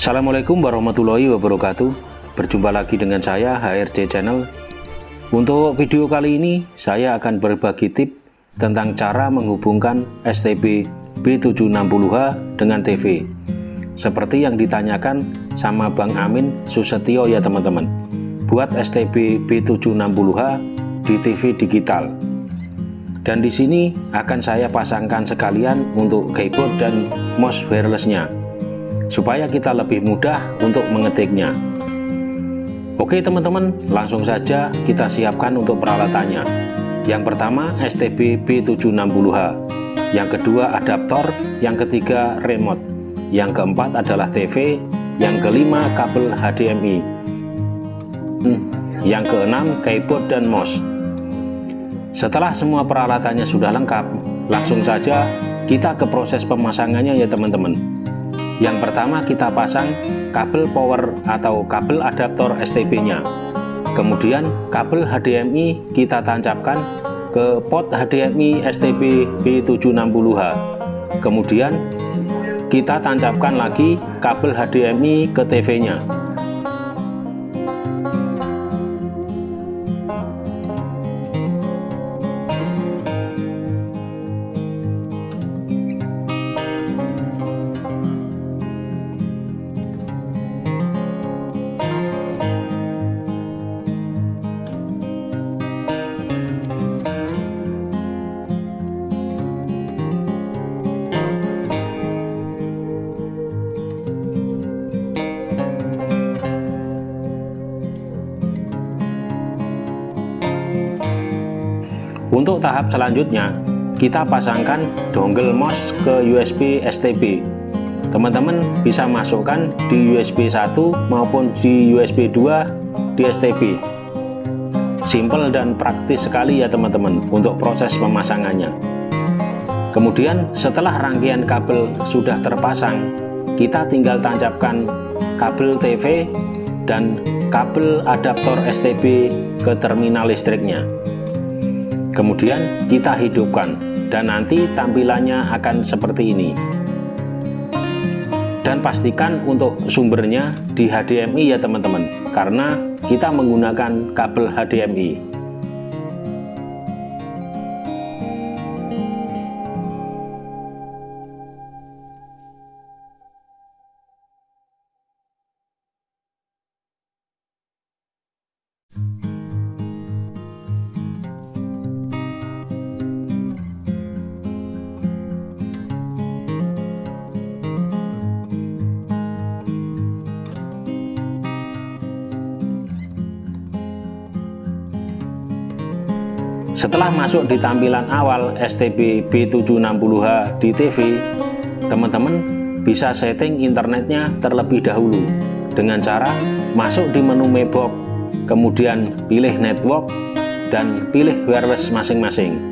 Assalamualaikum warahmatullahi wabarakatuh. Berjumpa lagi dengan saya HRD Channel. Untuk video kali ini saya akan berbagi tip tentang cara menghubungkan STB B760H dengan TV Seperti yang ditanyakan sama Bang Amin Susetio ya teman-teman. Buat STB B760H di TV digital. Dan di sini akan saya pasangkan sekalian untuk keyboard dan mouse wirelessnya supaya kita lebih mudah untuk mengetiknya. Oke teman-teman langsung saja kita siapkan untuk peralatannya. Yang pertama STB B760H yang kedua adaptor. Yang ketiga remote. Yang keempat adalah TV yang kelima kabel HDMI yang keenam keyboard dan mouse. Setelah semua peralatannya sudah lengkap langsung saja kita ke proses pemasangannya ya teman-teman yang pertama kita pasang kabel power atau kabel adaptor STB nya kemudian kabel HDMI kita tancapkan ke pot HDMI STB B760H kemudian kita tancapkan lagi kabel HDMI ke TV Untuk tahap selanjutnya, kita pasangkan dongle mouse ke USB STB. Teman-teman bisa masukkan di USB 1 maupun di USB 2 di STB. Simple dan praktis sekali ya teman-teman untuk proses pemasangannya. Kemudian setelah rangkaian kabel sudah terpasang, kita tinggal tancapkan kabel TV dan kabel adaptor STB ke terminal listriknya kemudian kita hidupkan dan nanti tampilannya akan seperti ini. Dan pastikan untuk sumbernya di HDMI ya teman-teman. Karena kita menggunakan kabel HDMI Setelah masuk di tampilan awal STB B760H di TV, teman-teman bisa setting internetnya terlebih dahulu dengan cara masuk di menu Mebox, kemudian pilih network dan pilih wireless masing-masing.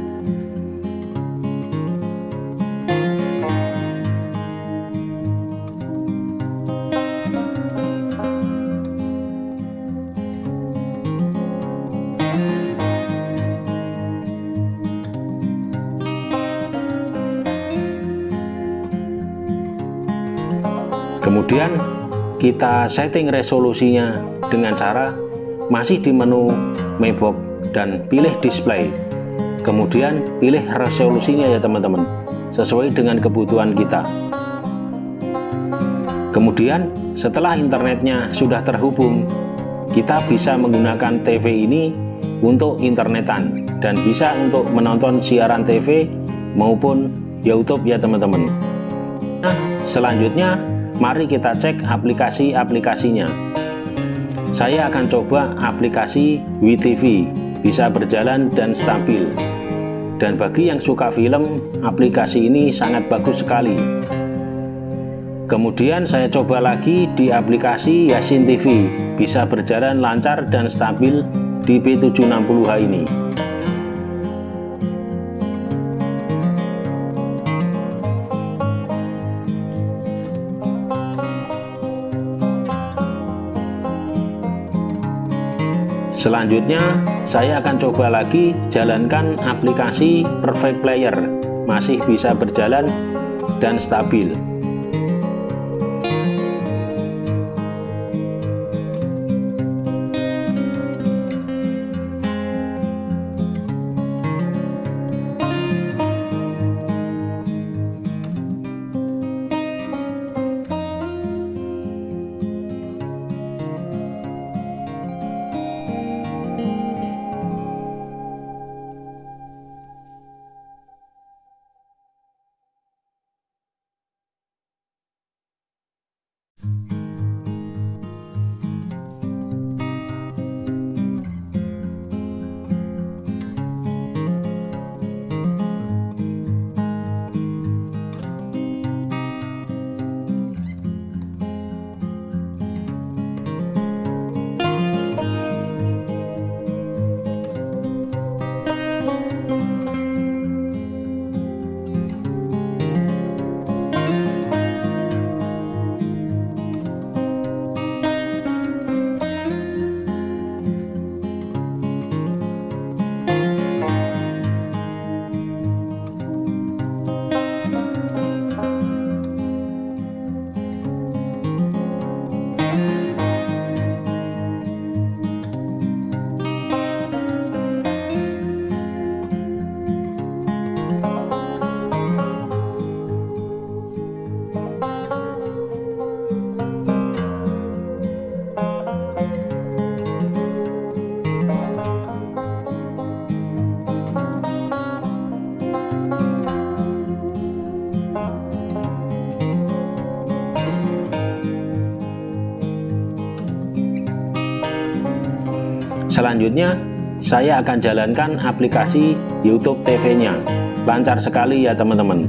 Kemudian kita setting resolusinya dengan cara masih di menu Mebox dan pilih display. Kemudian pilih resolusinya ya teman-teman sesuai dengan kebutuhan kita. Kemudian setelah internetnya sudah terhubung kita bisa menggunakan TV ini untuk internetan dan bisa untuk menonton siaran TV maupun YouTube ya teman-teman. Nah selanjutnya Mari kita cek aplikasi-aplikasinya. Saya akan coba aplikasi WeTV, bisa berjalan dan stabil. Dan bagi yang suka film, aplikasi ini sangat bagus sekali. Kemudian saya coba lagi di aplikasi Yasin TV, bisa berjalan lancar dan stabil di B760H ini. Selanjutnya, saya akan coba lagi jalankan aplikasi Perfect Player, masih bisa berjalan dan stabil. Selanjutnya, saya akan jalankan aplikasi YouTube TV-nya. Lancar sekali ya teman-teman.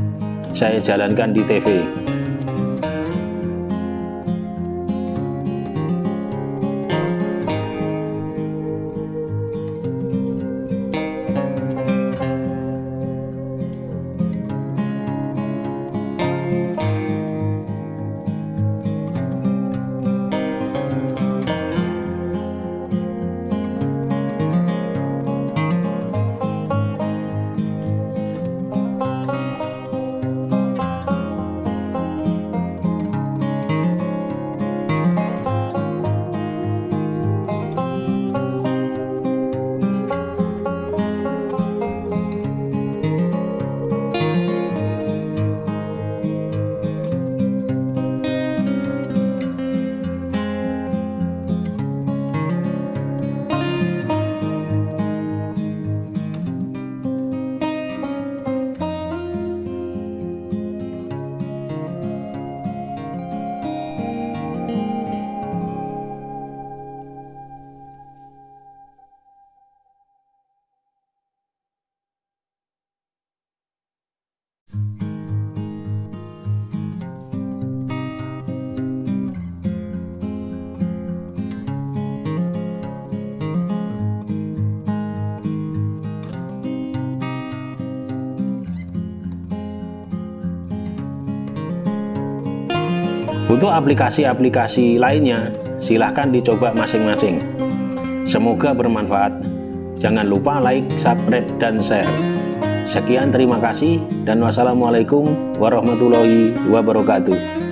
Saya jalankan di TV. Untuk aplikasi-aplikasi lainnya, silahkan dicoba masing-masing. Semoga bermanfaat. Jangan lupa like, subscribe, dan share. Sekian terima kasih dan wassalamualaikum warahmatullahi wabarakatuh.